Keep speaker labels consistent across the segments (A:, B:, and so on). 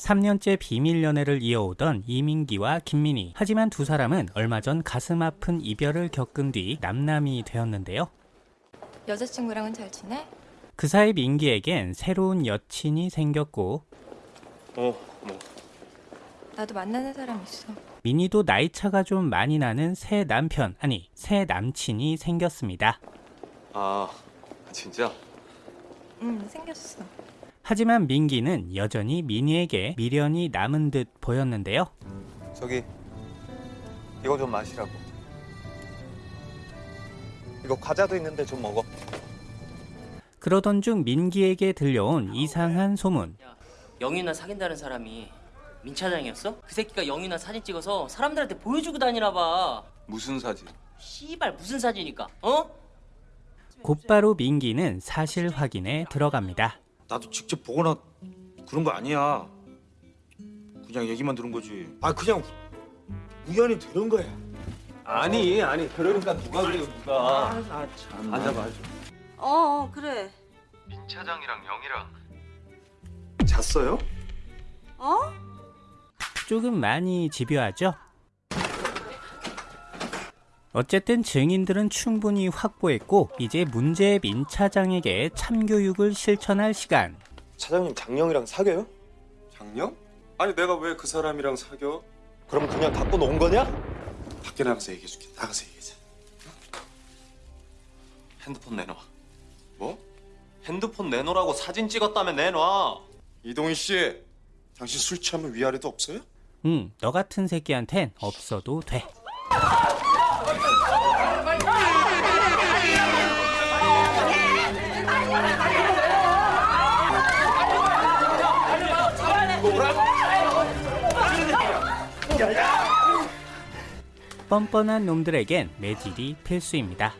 A: 3년째 비밀 연애를 이어오던 이민기와 김민희. 하지만 두 사람은 얼마 전 가슴 아픈 이별을 겪은 뒤 남남이 되었는데요.
B: 여자친구랑은 잘 지내?
A: 그 사이 민기에겐 새로운 여친이 생겼고
C: 어, 뭐.
B: 나도 만나는 사람 있어.
A: 민희도 나이차가 좀 많이 나는 새 남편, 아니 새 남친이 생겼습니다.
C: 아, 진짜?
B: 응, 생겼어.
A: 하지만 민기는 여전히 민희에게 미련이 남은 듯 보였는데요.
D: 저기 이거 좀 마시라고. 이거 과자도 있는데 좀 먹어.
A: 그러던 중 민기에게 들려온 이상한 소문.
E: 영윤아 사귄다는 사람이 민 차장이었어? 그 새끼가 영윤아 사진 찍어서 사람들한테 보여주고 다니나 봐.
C: 무슨 사진?
E: 씨발 무슨 사진이니까? 어?
A: 곧바로 민기는 사실 확인에 들어갑니다.
F: 나도 직접 보거나 그런 거 아니야. 그냥 얘기만 들은 거지. 아 그냥 우연히 들은 거야.
C: 아니, 아니, 그러니까 누가 그래요, 누가.
F: 아 참.
C: 앉아봐.
G: 어, 어 그래.
D: 민 차장이랑 영이랑 잤어요?
G: 어?
A: 조금 많이 집요하죠? 어쨌든 증인들은 충분히 확보했고 이제 문제의 민 차장에게 참교육을 실천할 시간.
D: 차장님 장영이랑 사겨요?
C: 장영? 아니, 내가 왜 그 사람이랑 사겨?
D: 그럼 그냥 갖고 논 거냐?
C: 밖에 나가서 얘기해줄게. 나가서 얘기하자. 핸드폰 내놔. 뭐? 핸드폰 내놓으라고 사진 찍었다면 내놔. 이동희 씨, 당신 술 취하면 위아래도 없어요?
A: 응, 너 같은 새끼한텐 없어도 돼. 뻔뻔한 놈들에겐 매질이 필수입니다.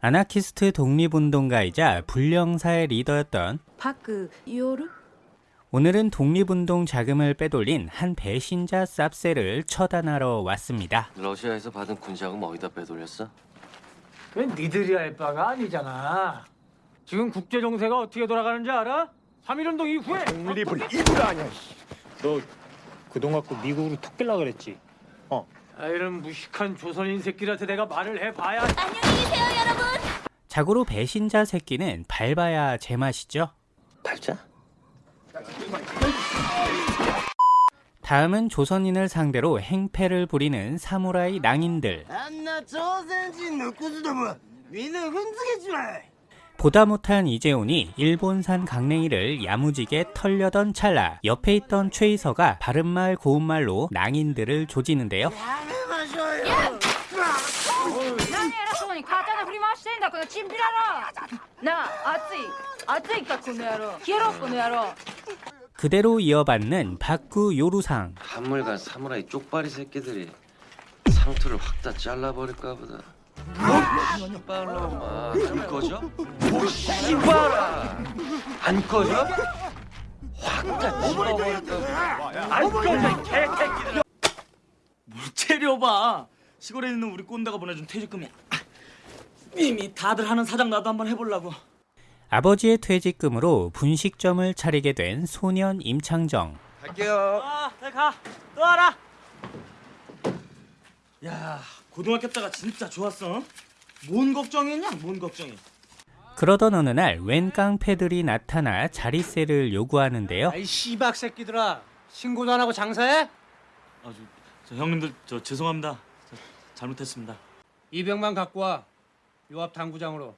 A: 아나키스트 독립운동가이자 불령사의 리더였던
G: 파크
A: 요르 늘은 독립운동 자금을 빼돌린 한 배신자 쌉세를 처단하러 왔습니다.
H: 러시아에서 받은 군자금 어디다 빼돌렸어?
I: 그건 니들이 할 바가 아니잖아. 지금 국제 정세가 어떻게 돌아가는지 알아? 3.1운동 이후에
F: 독립을 입으로 하냐. 너 그동 갖고 미국으로 톡 깰라 그랬지.
I: 아, 이런 무식한 조선인 새끼한테 내가 말을 해봐야
A: 자고로 배신자 새끼는 밟아야 제맛이죠.
H: 발자?
A: 다음은 조선인을 상대로 행패를 부리는 사무라이 낭인들. 보다 못한 이재훈이 일본산 강냉이를 야무지게 털려던 찰나 옆에 있던 최이서가 바른말 고운말로 낭인들을 조지는데요.
B: 아따이까 고노야로 기어로 고노야로
A: 그대로 이어받는 박구 요루상.
H: 한물간 사무라이 쪽발이 새끼들이 상투를 확 다 잘라버릴까 보다. 어? 빨로마. 안 꺼져? 오씨발아 안 꺼져? 확다 집어버릴까
I: 안 꺼져 개새끼들. 물체려봐. 시골에 있는 우리 꼰대가 보내준 퇴직금이야. 아, 이미 다들 하는 사장 나도 한번 해보려고.
A: 아버지의 퇴직금으로 분식점을 차리게 된 소년 임창정.
F: 갈게요.
I: 아, 잘 가. 또 와라. 야, 고등학교 때가 진짜 좋았어. 뭔 걱정이냐? 뭔 걱정이?
A: 그러던 어느 날 웬 깡패들이 나타나 자리세를 요구하는데요.
I: 아이 씨박 새끼들아. 신고도 안 하고 장사해? 아, 저, 저 형님들 저 죄송합니다. 저, 잘못했습니다.
J: 이병만 갖고 와. 요 앞 당구장으로.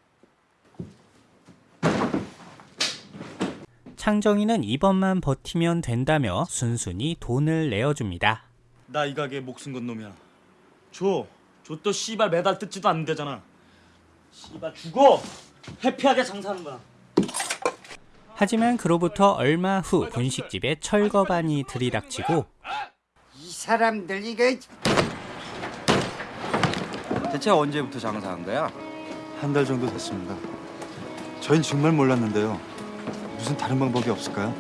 A: 창정이는 이번만 버티면 된다며 순순히 돈을 내어줍니다.
I: 나 이 가게 목숨 건 놈이야. 줘. 줘또 씨발 매달 뜯지도 않는 데잖아. 씨발 죽어. 해피하게 장사하는 거야.
A: 하지만 그로부터 얼마 후 분식집에 철거반이 들이닥치고
K: 이 사람들 이거
F: 대체 언제부터 장사한 거야?
D: 한 달 정도 됐습니다. 저희는 정말 몰랐는데요. 무슨 다른 방법이 없을까요?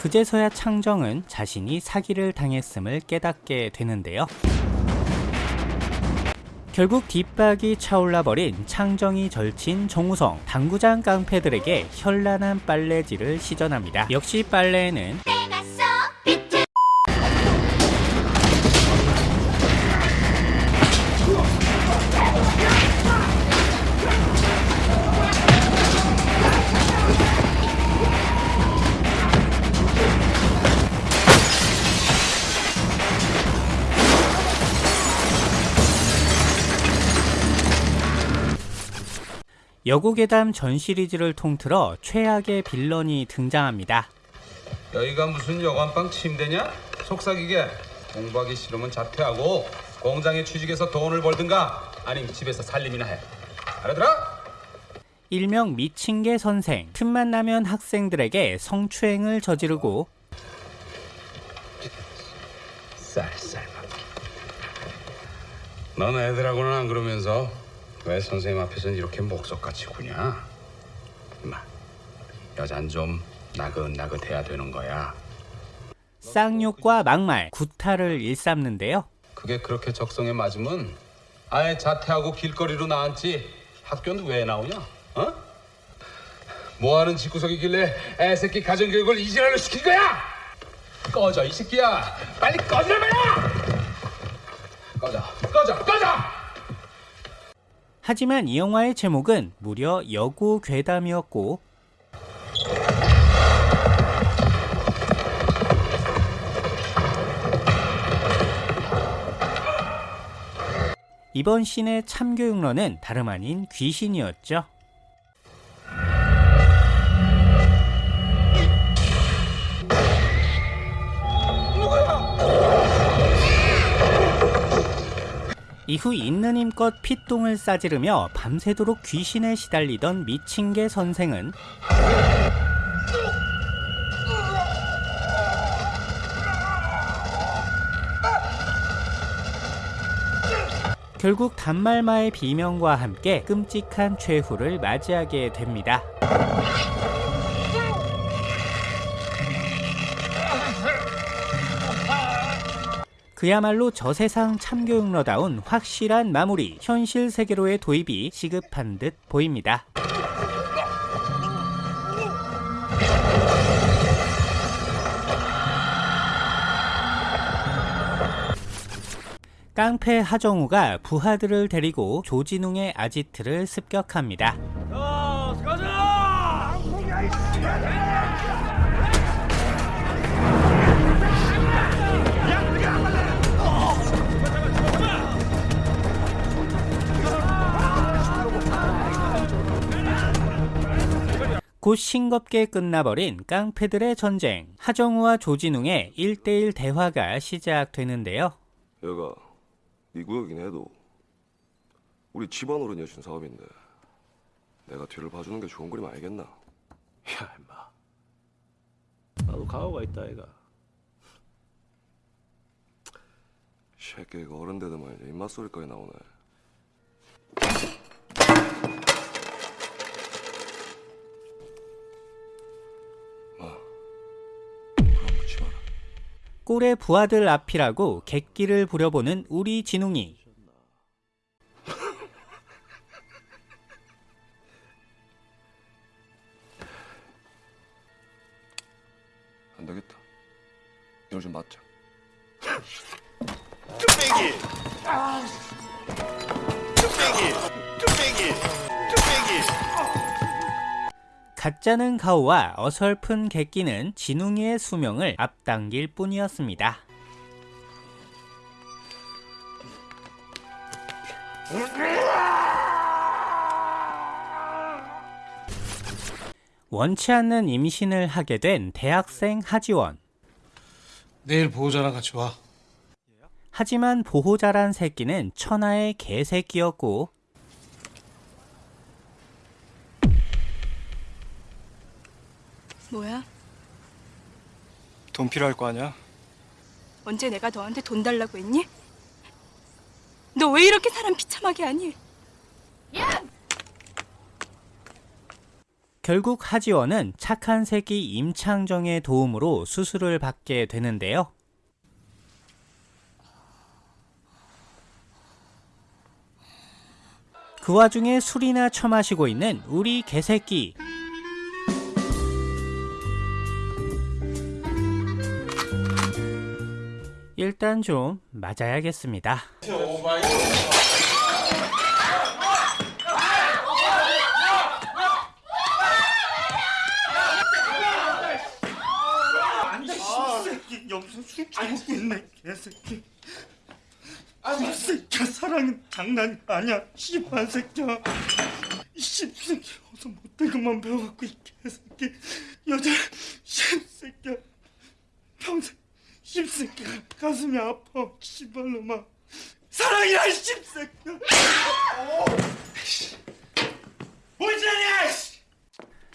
A: 그제서야 창정은 자신이 사기를 당했음을 깨닫게 되는데요. 결국 뒷박이 차올라버린 창정이 절친 정우성 당구장 깡패들에게 현란한 빨래질을 시전합니다. 역시 빨래에는 여고괴담 전 시리즈를 통틀어 최악의 빌런이 등장합니다.
L: 여기가 무슨 여관방 침대냐? 속삭이게 공부하기 싫으면 자퇴하고 공장에 취직해서 돈을 벌든가 아니면 집에서 살림이나 해 알아들어?
A: 일명 미친개 선생 틈만 나면 학생들에게 성추행을 저지르고
L: 쌀쌀 넌 애들하고는 안 그러면서 왜 선생님 앞에서는 이렇게 목석같이 구냐? 임마 여잔 좀 나긋나긋해야 되는 거야
A: 쌍욕과 막말, 구타를 일삼는데요.
L: 그게 그렇게 적성에 맞으면 아예 자퇴하고 길거리로 나앉지 학교는 왜 나오냐? 어? 뭐하는 집구석이길래 애새끼 가정교육을 이지랄로 시킨 거야? 꺼져 이 새끼야 빨리 꺼지라 꺼져 꺼져
A: 하지만 이 영화의 제목은 무려 여고 괴담이었고 이번 씬의 참교육러는 다름 아닌 귀신이었죠. 이후 있는 힘껏 피똥을 싸지르며 밤새도록 귀신에 시달리던 미친개 선생은 결국 단말마의 비명과 함께 끔찍한 최후를 맞이하게 됩니다. 그야말로 저세상 참교육러다운 확실한 마무리, 현실 세계로의 도입이 시급한 듯 보입니다. 깡패 하정우가 부하들을 데리고 조진웅의 아지트를 습격합니다. 곧 싱겁게 끝나버린 깡패들의 전쟁. 하정우와 조진웅의 1대1 대화가 시작되는데요.
M: 여가 네 구역이긴 해도 우리 집안으로 여신 사업인데 내가 뒤를 봐주는 게 좋은 그림 알겠나?
F: 야 임마 나도 가오가 있다 애가
M: 새끼가 어른 되더만 입맛 소리까지 나오네.
A: 꼴의 부하들 앞이라고 객기를 부려보는 우리 진웅이
M: 안 되겠다. 이걸 좀 맞자.
K: 뚝배기! 뚝배기! 뚝배기! 뚝배기!
A: 가짜는 가오와 어설픈 객기는 진웅이의 수명을 앞당길 뿐이었습니다. 원치 않는 임신을 하게 된 대학생 하지원.
J: 내일 보호자랑 같이 와.
A: 하지만 보호자란 새끼는 천하의 개새끼였고
N: 뭐야?
O: 돈 필요할 거 아니야?
N: 언제 내가 너한테 돈 달라고 했니? 너 왜 이렇게 사람 비참하게 하니?
A: 결국 하지원은 착한 새끼 임창정의 도움으로 수술을 받게 되는데요. 그 와중에 술이나 처마시고 있는 우리 개새끼. 일단 좀 맞아야겠습니다.
F: 개새끼 사랑은 장난이 아니야 씨발 새끼야 이 씹새끼 어서 못된 것만 배워갖고 이 개새끼 여자 씹새끼야 평생 씹새끼가 가슴이 아파 씨발놈아 사랑이라 이 씹새끼야 뭔소리야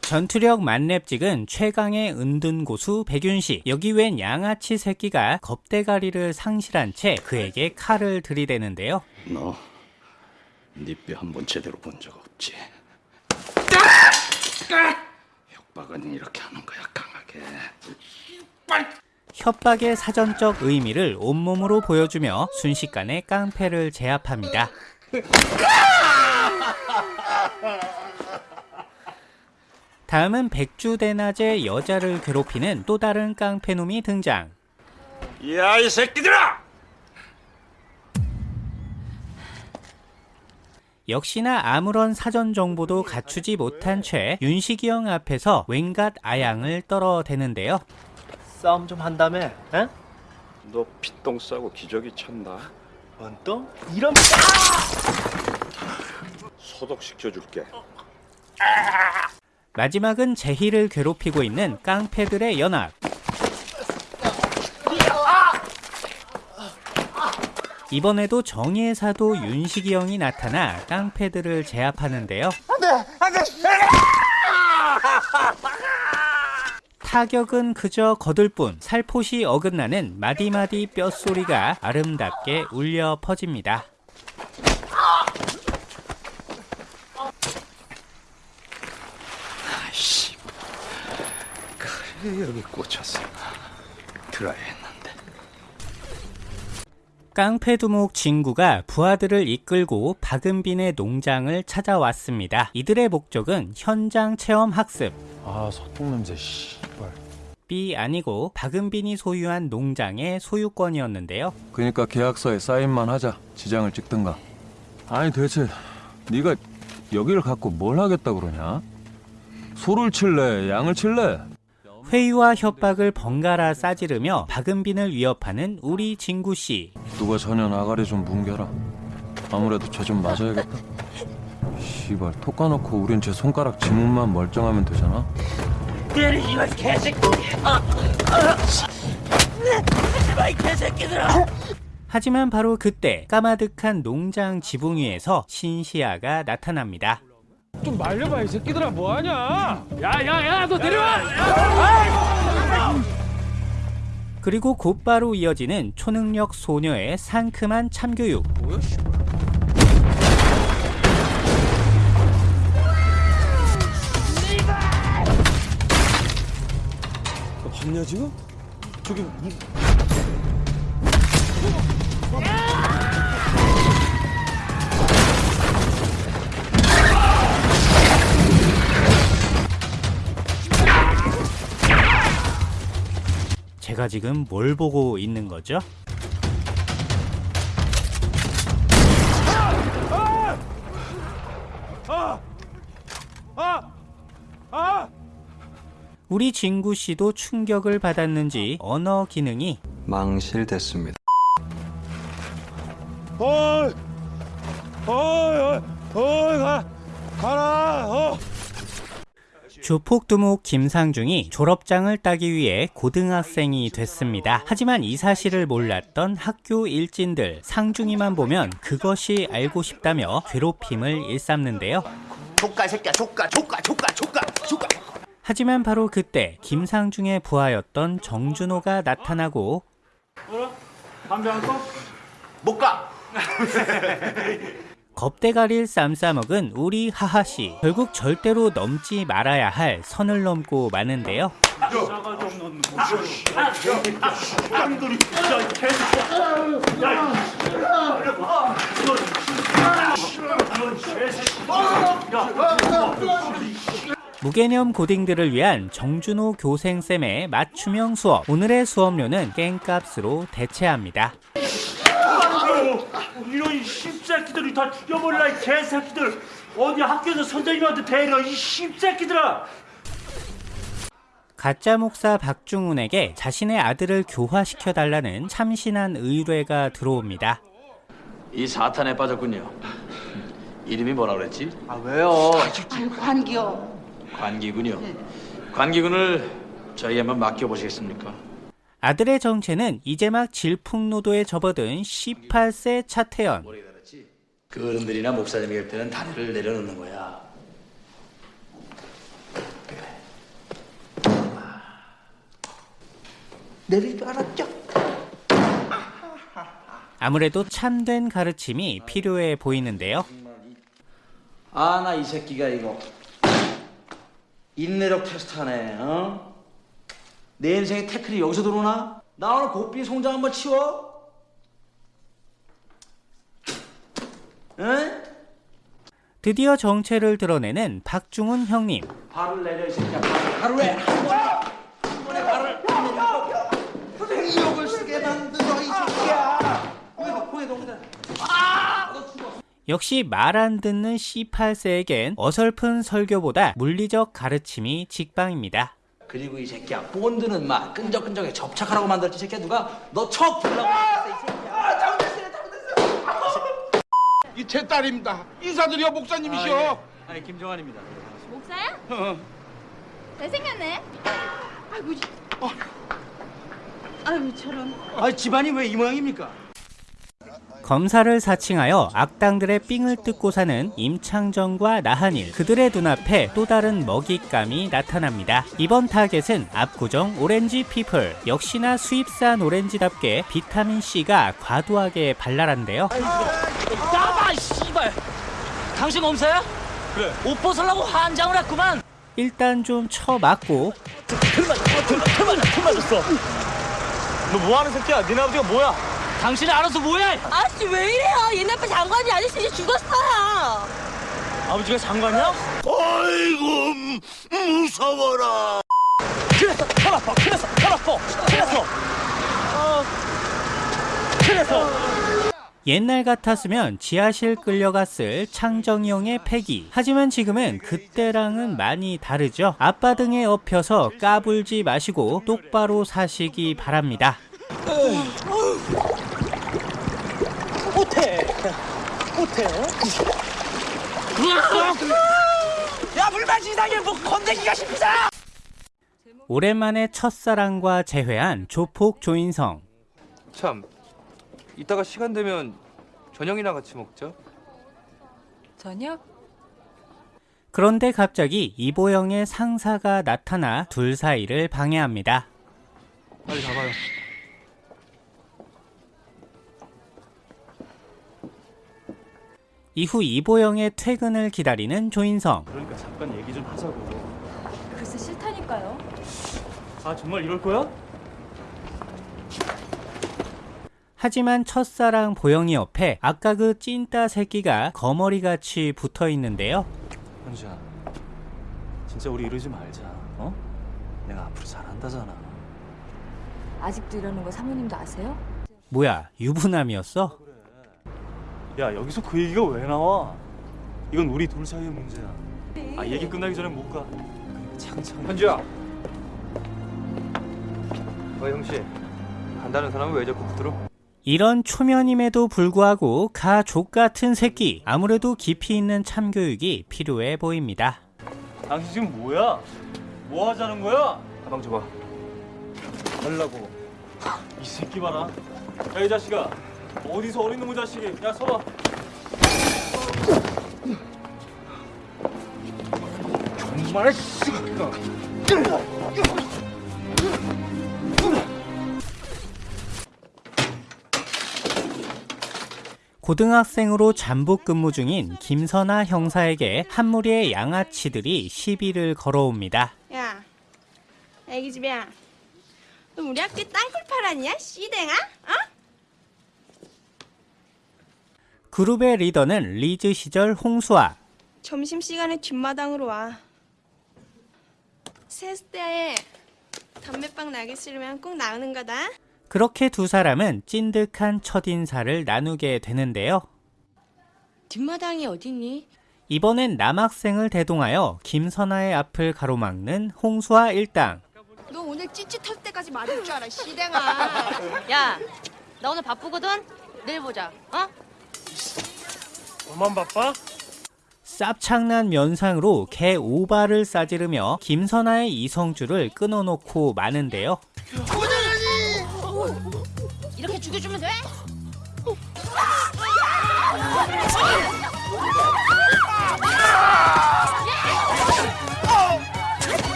A: 전투력 만렙 찍은 최강의 은둔 고수 백윤식. 여기 웬 양아치 새끼가 겁대가리를 상실한 채 그에게 칼을 들이대는데요.
P: 너, 네뼈 한 번 제대로 본 적 없지. 협박은 이렇게 하는 거야, 강하게.
A: 협박의 사전적 의미를 온몸으로 보여주며 순식간에 깡패를 제압합니다. 다음은 백주대낮에 여자를 괴롭히는 또 다른 깡패놈이 등장.
F: 야 이 새끼들아!
A: 역시나 아무런 사전 정보도 갖추지 못한 채 윤식이 형 앞에서 웬갓 아양을 떨어대는데요.
P: 싸움 좀 한다며? 에? 너 피똥 싸고 기저귀 찼나? 원똥? 이런 소독시켜줄게.
A: 마지막은 제희를 괴롭히고 있는 깡패들의 연합. 이번에도 정의의 사도 윤식이 형이 나타나 깡패들을 제압하는데요.
K: 안돼 안돼
A: 타격은 그저 거들 뿐 살포시 어긋나는 마디마디 뼛소리가 아름답게 울려 퍼집니다.
P: 아이씨, 그래 여기 꽂혔어. 했는데.
A: 깡패 두목 진구가 부하들을 이끌고 박은빈의 농장을 찾아왔습니다. 이들의 목적은 현장 체험 학습.
D: 아 소똥 냄새 씨발.
A: B 아니고 박은빈이 소유한 농장의 소유권이었는데요.
Q: 그니까 계약서에 사인만 하자. 지장을 찍든가. 아니 대체 네가 여기를 갖고 뭘 하겠다 그러냐? 소를 칠래, 양을 칠래?
A: 회유와 협박을 번갈아 싸지르며 박은빈을 위협하는 우리 진구 씨.
Q: 누가 저년 아가리 좀 뭉개라. 아무래도 쟤 좀 맞아야겠다. 씨발 톡 까놓고 우린 제 손가락 지문만 멀쩡하면 되잖아.
K: 때리지 마 개새끼 아, 아, 하지 마이 개새끼들아
A: 하지만 바로 그때 까마득한 농장 지붕 위에서 신시아가 나타납니다.
J: 좀 말려봐 이 새끼들아 뭐하냐? 야야야 너 내려와!
A: 그리고 곧바로 이어지는 초능력 소녀의 상큼한 참교육.
F: 봤냐 지금? 저기 무...
A: 제가 지금 뭘 보고 있는 거죠?
J: 아! 아! 아!
A: 우리 진구 씨도 충격을 받았는지 언어 기능이
R: 망실됐습니다.
J: 어이! 어이! 어이! 어이! 가! 가라! 어!
A: 주폭두목 김상중이 졸업장을 따기 위해 고등학생이 됐습니다. 하지만 이 사실을 몰랐던 학교 일진들 상중이만 보면 그것이 알고 싶다며 괴롭힘을 일삼는데요.
K: 조카 새끼야 조카 조카 조카 조카 조카
A: 하지만 바로 그때 김상중의 부하였던 정준호가 나타나고
I: 뭐라? 담배 안 꺼?
K: 못 가
A: 겁대가리를 쌈싸먹은 우리 하하씨 결국 절대로 넘지 말아야 할 선을 넘고 마는데요 무개념 고딩들을 위한 정준호 교생쌤의 맞춤형 수업. 오늘의 수업료는 깽값으로 대체합니다.
I: 이런 씹새끼들이 다 죽여버릴라 이 개새끼들 어디 학교에서 선생님한테 대려 이 씹새끼들아
A: 가짜 목사 박중훈에게 자신의 아들을 교화시켜 달라는 참신한 의뢰가 들어옵니다.
R: 이 사탄에 빠졌군요. 이름이 뭐라 그랬지?
K: 아 왜요?
B: 관기요.
R: 관기군요. 관기군을 저희 한번 맡겨보시겠습니까?
A: 아들의 정체는 이제 막 질풍노도에 접어든 18세 차태현.
R: 그 어른들이나 목사님이 할 때는 다리를 내려놓는 거야.
K: 내릴 줄 알았죠?
A: 아무래도 참된 가르침이 필요해 보이는데요.
R: 아 나 이 새끼가 이거 인내력 테스트하네. 어? 내 인생에 태클이 여기서 들어오나? 나 오늘 고삐 송장 한번 치워. 응?
A: 드디어 정체를 드러내는 박중훈 형님.
R: 발을 내려 이 새끼야. 발을 하루에 한 번. 한 번에 발을.
K: 선생님 욕을 쓰게 만들어 이 새끼야.
R: 아! 너 죽어.
A: 역시 말 안 듣는 18세에겐 어설픈 설교보다 물리적 가르침이 직방입니다.
R: 그리고 이 새끼야 본드는 막 끈적끈적해 접착하라고 만들었지 이 새끼야 누가 너 척 불라고 했어 이 새끼야.
L: 이 제 딸입니다. 인사드려 목사님이시여.
I: 아니 김정환입니다
B: 목사야?
L: 어.
B: 잘생겼네. 아이고, 어. 아이고 저런.
I: 아 집안이 왜 이 모양입니까?
A: 검사를 사칭하여 악당들의 삥을 뜯고 사는 임창정과 나한일 그들의 눈앞에 또 다른 먹잇감이 나타납니다. 이번 타겟은 압구정 오렌지 people 역시나 수입산 오렌지답게 비타민C가 과도하게 발랄한데요.
I: 나봐 씨발. 당신 검사야? 그래. 옷 벗으려고 환장을 했구만.
A: 일단 좀 쳐맞고.
I: 틀 맞았어 틀, 틀 맞았어 틀 맞았어 너 뭐하는 새끼야? 니네 아버지가 뭐야 당신이 알아서 뭐해
G: 아저씨 왜 이래요? 얘네 아빠 장관이 아저씨 이제 죽었어요.
I: 아버지가 장관이야?
K: 아이고 무서워라.
I: 그래서 털 아파 그래서 털 아파 그래서 어 그래서
A: 옛날 같았으면 지하실 끌려갔을 창정이 형의 패기. 하지만 지금은 그때랑은 많이 다르죠. 아빠 등에 엎혀서 까불지 마시고 똑바로 사시기 바랍니다.
I: 못해 못해 야물 마시 이상해 뭐 건데기가 쉽다
A: 오랜만에 첫사랑과 재회한 조폭 조인성.
O: 참 이따가 시간 되면 저녁이나 같이 먹자.
N: 저녁?
A: 그런데 갑자기 이보영의 상사가 나타나 둘 사이를 방해합니다.
O: 빨리 잡아요.
A: 이후 이보영의 퇴근을 기다리는 조인성.
I: 그러니까 잠깐 얘기 좀 하자고
B: 글쎄 싫다니까요.
I: 아 정말 이럴 거야?
A: 하지만 첫사랑 보영이 옆에 아까 그 찐따 새끼가 거머리같이 붙어 있는데요.
O: 현주야, 진짜 우리 이러지 말자. 어? 내가 앞으로 잘한다잖아.
B: 아직도 이러는 거 사모님도 아세요?
A: 뭐야, 유부남이었어?
O: 야 여기서 그 얘기가 왜 나와? 이건 우리 둘 사이의 문제야. 아 얘기 끝나기 전에 못 가. 창창. 현주야. 어 형씨. 간다는 사람은 왜 자꾸 붙들어?
A: 이런 초면임에도 불구하고 가 족 같은 새끼. 아무래도 깊이 있는 참교육이 필요해 보입니다.
O: 당신 지금 뭐야? 뭐 하자는 거야? 가방 줘봐. 달라고. 이 새끼 봐라. 야이 자식아. 어디서 어린 놈의 자식이? 야 서봐. 정말 새끼가.
A: 고등학생으로 잠복 근무 중인 김선아 형사에게 한 무리의 양아치들이 시비를 걸어옵니다.
G: 야, 애기 집이야. 너 우리 학교에 땅굴 팔았냐? 씨댕아? 어?
A: 그룹의 리더는 리즈 시절 홍수아,
N: 점심시간에 뒷마당으로 와. 세숫대에 담배빵 나기 싫으면 꼭 나오는 거다.
A: 그렇게 두 사람은 찐득한 첫 인사를 나누게 되는데요.
G: 뒷마당이 어딨니?
A: 이번엔 남학생을 대동하여 김선아의 앞을 가로막는 홍수아 일당.
N: 너 오늘 찌찌 털 때까지 맞을 줄 알아, 시댕아.
G: 야, 나 오늘 바쁘거든. 내일 보자. 어?
J: 너만 바빠?
A: 쌉창난 면상으로 개 오바를 싸지르며 김선아의 이성줄을 끊어놓고 마는데요.
G: 이렇게 죽여주면 돼?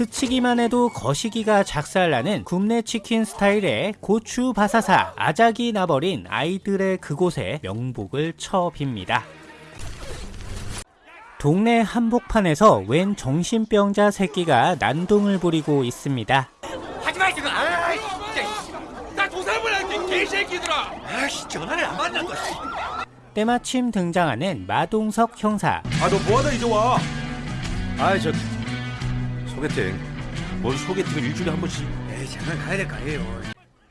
A: 스치기만 해도 거시기가 작살나는 굽네 치킨 스타일의 고추 바사사 아작이 나버린 아이들의 그곳에 명복을 쳐빕니다. 동네 한복판에서 웬 정신병자 새끼가 난동을 부리고 있습니다.
J: 하지마 지금 아이 진짜 나 조사를 할게 개새끼들아 아씨 전화를 안또
A: 때마침 등장하는 마동석 형사.
F: 아너 뭐하다 이제 와? 아이 저 소개팅. 뭔 소개팅을 일주일에 한 번씩?
J: 에이 잠깐 가야 될거 아니에요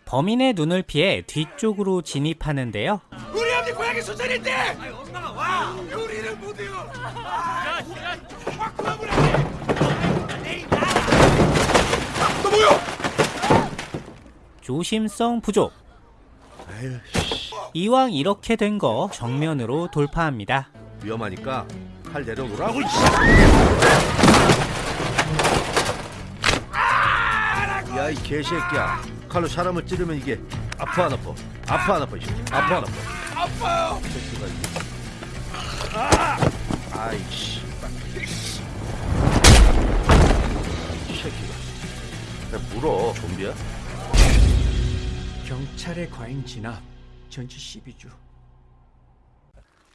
A: 범인의 눈을 피해 뒤쪽으로 진입하는데요.
J: 우리 아버지 고향이 순천인데 아이 엄마가 와 요리를 못해요 야, 야, 확 그만하라
F: 너 뭐야?
A: 조심성 부족. 이왕 이렇게 된 거 정면으로 돌파합니다.
S: 위험하니까 칼 내려놓으라고. 야 이 개새끼야. 칼로 사람을 찌르면 이게 아파 안 아파? 아파 안 아파? 이 새끼. 아파 안 아파?
J: 아파요
S: 새끼가 이게. 아이씨. 이 새끼가. 나 물어 좀비야?
P: 경찰의 과잉 진압 전치 12주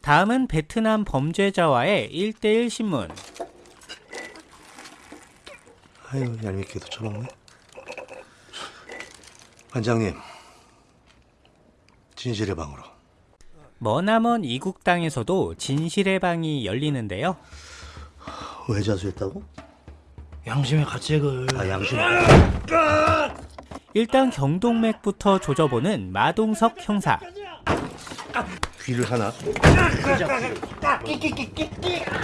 A: 다음은 베트남 범죄자와의 1대1 신문.
S: 아유 얄밉게도 처먹네. 반장님, 진실의 방으로.
A: 머나먼 이국 땅에서도 진실의 방이 열리는데요.
S: 왜 자수했다고?
R: 양심의 가책을.
S: 아 양심.
A: 일단 경동맥부터 조져보는 마동석 형사.
S: 귀를 하나.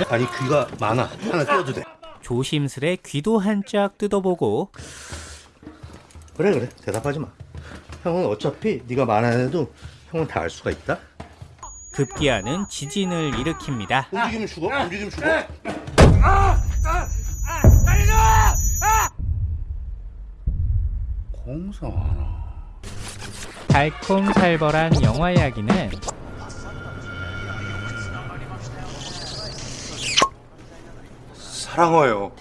S: 아니 귀가 많아. 하나 띄워도 돼.
A: 조심스레 귀도 한짝 뜯어보고
S: 그래 그래 대답하지 마. 형은 어차피 네가 말 안 해도 형은 다 알 수가 있다.
A: 급기야는 지진을 일으킵니다.
S: 움직이면 죽어. 움직이면 죽어.
J: 달려줘
S: 공성 하나.
A: 달콤살벌한 영화 이야기는
C: 사랑해요.